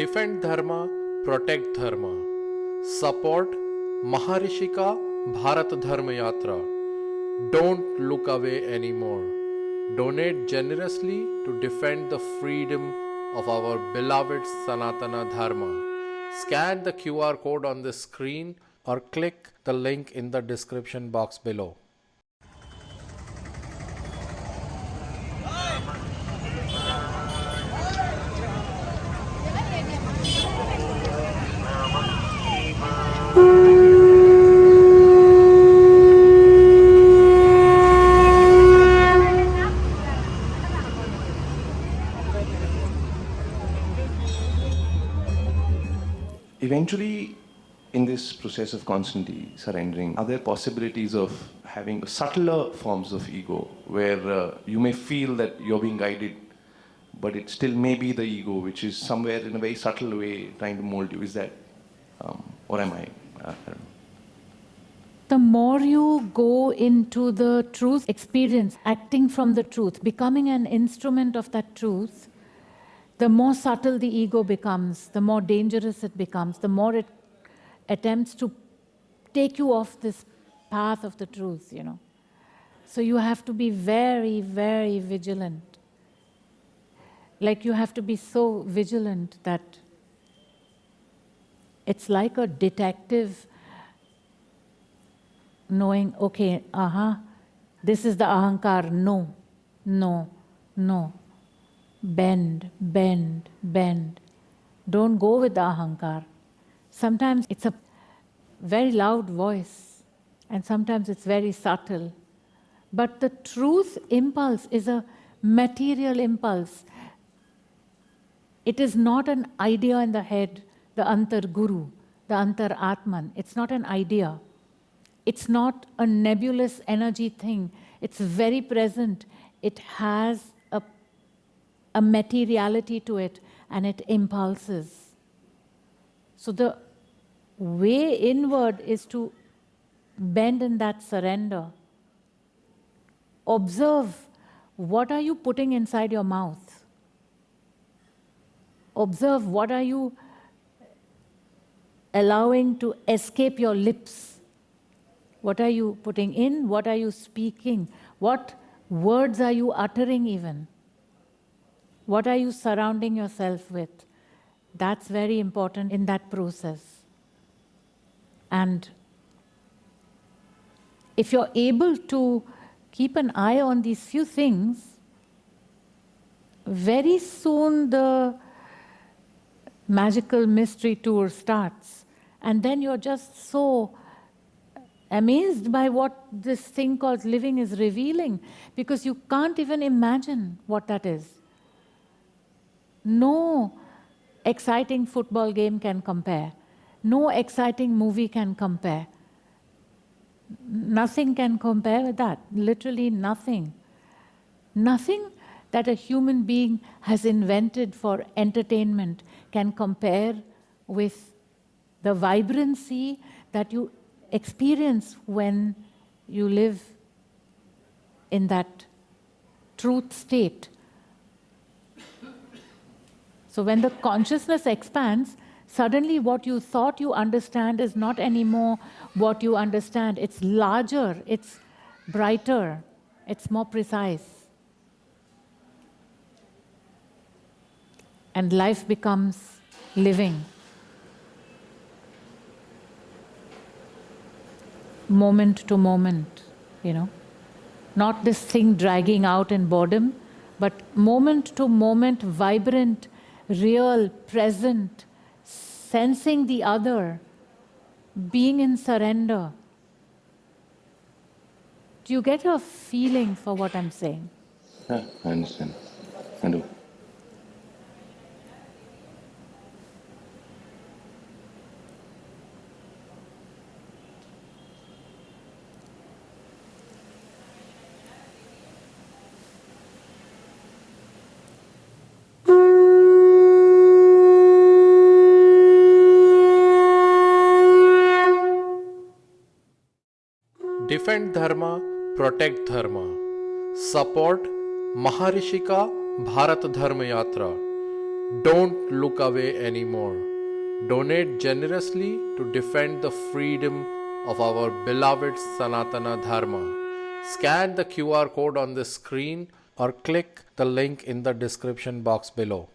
Defend Dharma, Protect Dharma. Support Maharishika Bharat Dharma Yatra. Don't look away anymore. Donate generously to defend the freedom of our beloved Sanatana Dharma. Scan the QR code on the screen or click the link in the description box below. Eventually, in this process of constantly surrendering, are there possibilities of having subtler forms of ego where uh, you may feel that you're being guided, but it still may be the ego which is somewhere in a very subtle way trying to mold you? Is that, um, or am I? Uh, I. The more you go into the truth experience, acting from the truth, becoming an instrument of that truth, the more subtle the ego becomes, the more dangerous it becomes, the more it attempts to take you off this path of the truth, you know. So you have to be very, very vigilant. Like you have to be so vigilant that it's like a detective knowing, okay, uh-huh, this is the ahankar, no, no, no. Bend, bend, bend. Don't go with the ahankar. Sometimes it's a very loud voice and sometimes it's very subtle. But the truth impulse is a material impulse. It is not an idea in the head, the antar guru, the antar atman. It's not an idea. It's not a nebulous energy thing. It's very present. It has a materiality to it and it impulses. So the way inward is to bend in that surrender. Observe what are you putting inside your mouth. Observe what are you allowing to escape your lips. What are you putting in? What are you speaking? What words are you uttering even? What are you surrounding yourself with? That's very important in that process. And if you're able to keep an eye on these few things, very soon the magical mystery tour starts. And then you're just so amazed by what this thing called living is revealing because you can't even imagine what that is. No exciting football game can compare. No exciting movie can compare. Nothing can compare with that, literally nothing. Nothing that a human being has invented for entertainment can compare with the vibrancy that you experience when you live in that truth state. So when the consciousness expands, suddenly what you thought you understand is not anymore what you understand. It's larger, it's brighter, it's more precise. And life becomes living. Moment to moment, you know. Not this thing dragging out in boredom, but moment to moment, vibrant, real, present, sensing the other, being in surrender. Do you get a feeling for what I'm saying? Yeah, I understand. I do. Defend Dharma, Protect Dharma. Support Maharishika Bharat Dharma Yatra. Don't look away anymore. Donate generously to defend the freedom of our beloved Sanatana Dharma. Scan the QR code on the screen or click the link in the description box below.